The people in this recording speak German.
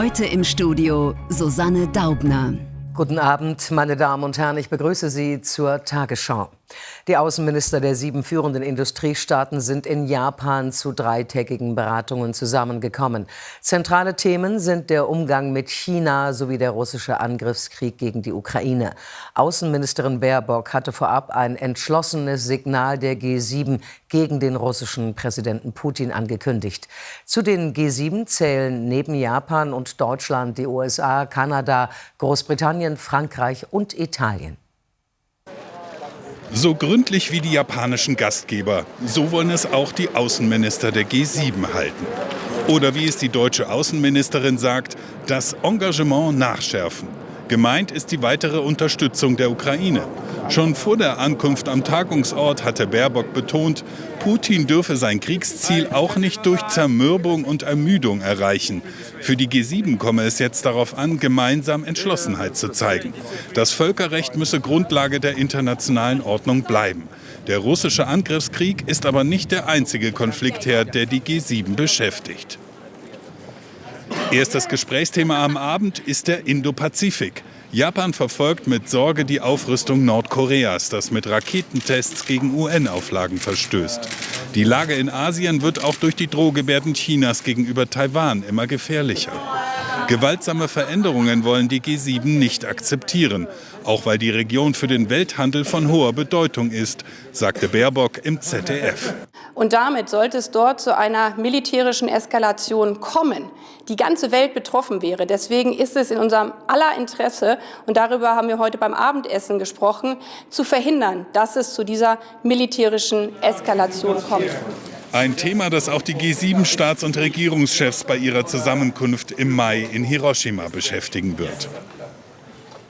Heute im Studio Susanne Daubner. Guten Abend, meine Damen und Herren. Ich begrüße Sie zur Tagesschau. Die Außenminister der sieben führenden Industriestaaten sind in Japan zu dreitägigen Beratungen zusammengekommen. Zentrale Themen sind der Umgang mit China sowie der russische Angriffskrieg gegen die Ukraine. Außenministerin Baerbock hatte vorab ein entschlossenes Signal der G7 gegen den russischen Präsidenten Putin angekündigt. Zu den G7 zählen neben Japan und Deutschland die USA, Kanada, Großbritannien, Frankreich und Italien. So gründlich wie die japanischen Gastgeber, so wollen es auch die Außenminister der G7 halten. Oder wie es die deutsche Außenministerin sagt, das Engagement nachschärfen. Gemeint ist die weitere Unterstützung der Ukraine. Schon vor der Ankunft am Tagungsort hatte Baerbock betont, Putin dürfe sein Kriegsziel auch nicht durch Zermürbung und Ermüdung erreichen. Für die G7 komme es jetzt darauf an, gemeinsam Entschlossenheit zu zeigen. Das Völkerrecht müsse Grundlage der internationalen Ordnung bleiben. Der russische Angriffskrieg ist aber nicht der einzige Konfliktherd, der die G7 beschäftigt. Erstes Gesprächsthema am Abend ist der Indo-Pazifik. Japan verfolgt mit Sorge die Aufrüstung Nordkoreas, das mit Raketentests gegen UN-Auflagen verstößt. Die Lage in Asien wird auch durch die Drohgebärden Chinas gegenüber Taiwan immer gefährlicher. Gewaltsame Veränderungen wollen die G7 nicht akzeptieren, auch weil die Region für den Welthandel von hoher Bedeutung ist, sagte Baerbock im ZDF. Und damit sollte es dort zu einer militärischen Eskalation kommen, die ganze Welt betroffen wäre. Deswegen ist es in unserem aller Interesse, und darüber haben wir heute beim Abendessen gesprochen, zu verhindern, dass es zu dieser militärischen Eskalation kommt. Ein Thema, das auch die G7-Staats- und Regierungschefs bei ihrer Zusammenkunft im Mai in Hiroshima beschäftigen wird.